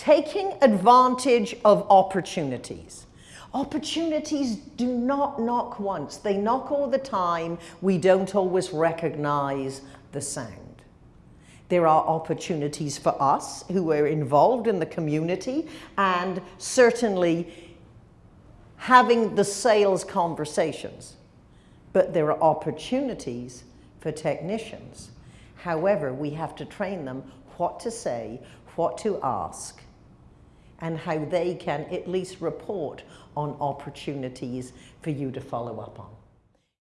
taking advantage of opportunities. Opportunities do not knock once, they knock all the time. We don't always recognize the sound. There are opportunities for us who are involved in the community and certainly having the sales conversations. But there are opportunities for technicians. However, we have to train them what to say, what to ask, and how they can at least report on opportunities for you to follow up on.